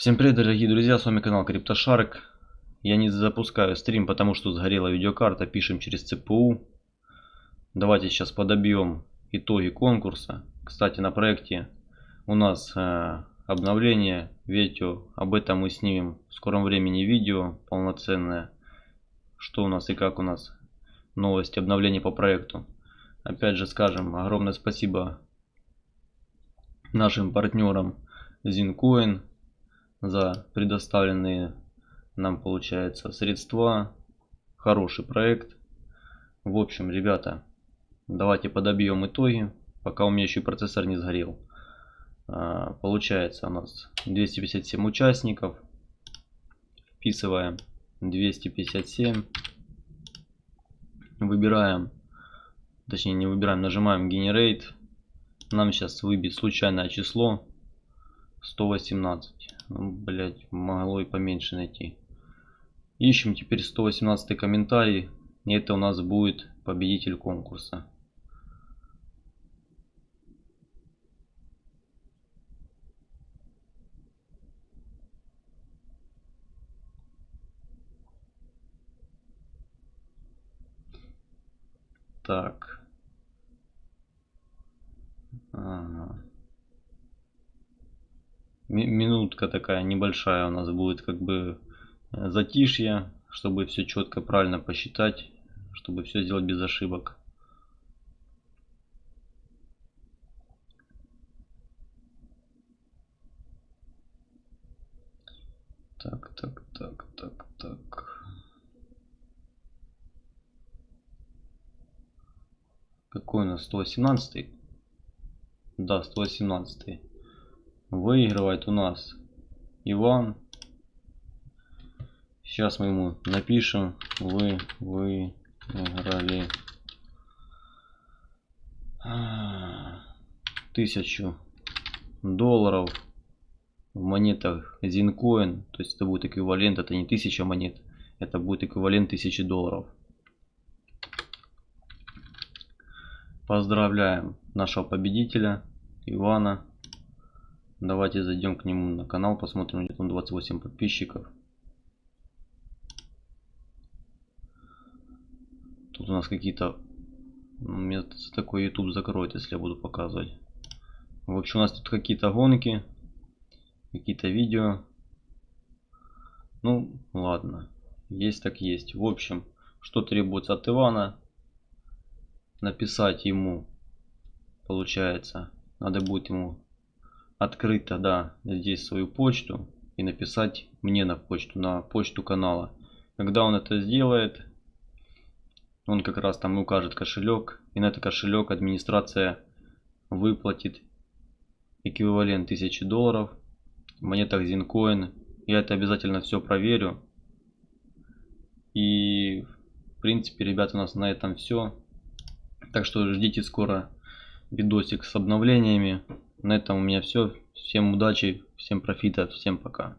Всем привет, дорогие друзья, с вами канал CryptoShark. Я не запускаю стрим, потому что сгорела видеокарта, пишем через ЦПУ. Давайте сейчас подобьем итоги конкурса. Кстати, на проекте у нас э, обновление видео, об этом мы снимем в скором времени видео полноценное. Что у нас и как у нас новости, обновления по проекту. Опять же скажем огромное спасибо нашим партнерам Zincoin за предоставленные нам получается средства. Хороший проект. В общем, ребята, давайте подобьем итоги, пока у меня еще процессор не сгорел. А, получается у нас 257 участников. Вписываем 257. Выбираем, точнее не выбираем, нажимаем Generate. Нам сейчас выбить случайное число 118. Ну, блять, могло и поменьше найти. Ищем теперь 118 комментарий. И это у нас будет победитель конкурса. Так. Ага минутка такая небольшая у нас будет как бы э, затишье, чтобы все четко правильно посчитать, чтобы все сделать без ошибок. Так, так, так, так, так. Какой у нас 118? Да, 118 выигрывает у нас Иван. Сейчас мы ему напишем, вы выиграли тысячу долларов в монетах Zincoin. То есть это будет эквивалент, это не тысяча монет, это будет эквивалент тысячи долларов. Поздравляем нашего победителя Ивана. Давайте зайдем к нему на канал, посмотрим, где там 28 подписчиков. Тут у нас какие-то... Мне такой YouTube закроет, если я буду показывать. В общем, у нас тут какие-то гонки, какие-то видео. Ну, ладно. Есть так есть. В общем, что требуется от Ивана? Написать ему, получается, надо будет ему открыть тогда здесь свою почту и написать мне на почту, на почту канала. Когда он это сделает, он как раз там укажет кошелек, и на этот кошелек администрация выплатит эквивалент 1000 долларов в монетах Zincoin. Я это обязательно все проверю. И в принципе, ребята, у нас на этом все. Так что ждите скоро видосик с обновлениями. На этом у меня все. Всем удачи, всем профита, всем пока.